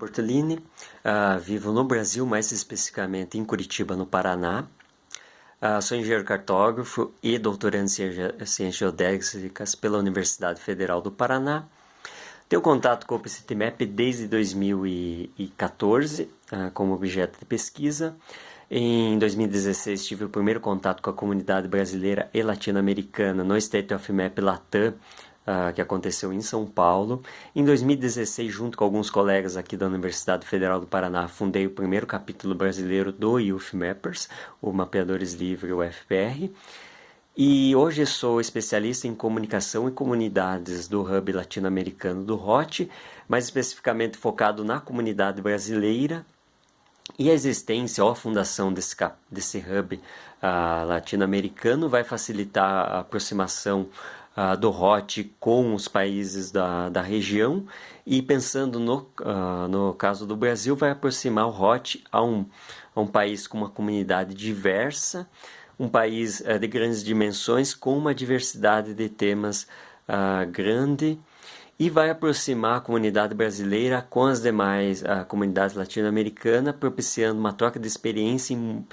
Bortolini, uh, vivo no Brasil, mais especificamente em Curitiba, no Paraná. Uh, sou engenheiro cartógrafo e doutorando em ciências geodésicas pela Universidade Federal do Paraná. Tenho contato com o OpenCityMap desde 2014 uh, como objeto de pesquisa. Em 2016 tive o primeiro contato com a comunidade brasileira e latino-americana no State of Map Latam, uh, que aconteceu em São Paulo. Em 2016, junto com alguns colegas aqui da Universidade Federal do Paraná, fundei o primeiro capítulo brasileiro do Youth Mappers, o Mapeadores Livre, o FPR. E hoje sou especialista em comunicação e comunidades do Hub Latino-Americano do ROT, mais especificamente focado na comunidade brasileira e a existência ou a fundação desse, desse hub uh, latino-americano vai facilitar a aproximação uh, do ROT com os países da, da região. E pensando no, uh, no caso do Brasil, vai aproximar o ROT a um, a um país com uma comunidade diversa, um país uh, de grandes dimensões com uma diversidade de temas grande e vai aproximar a comunidade brasileira com as demais comunidades latino-americanas, propiciando uma troca de experiência em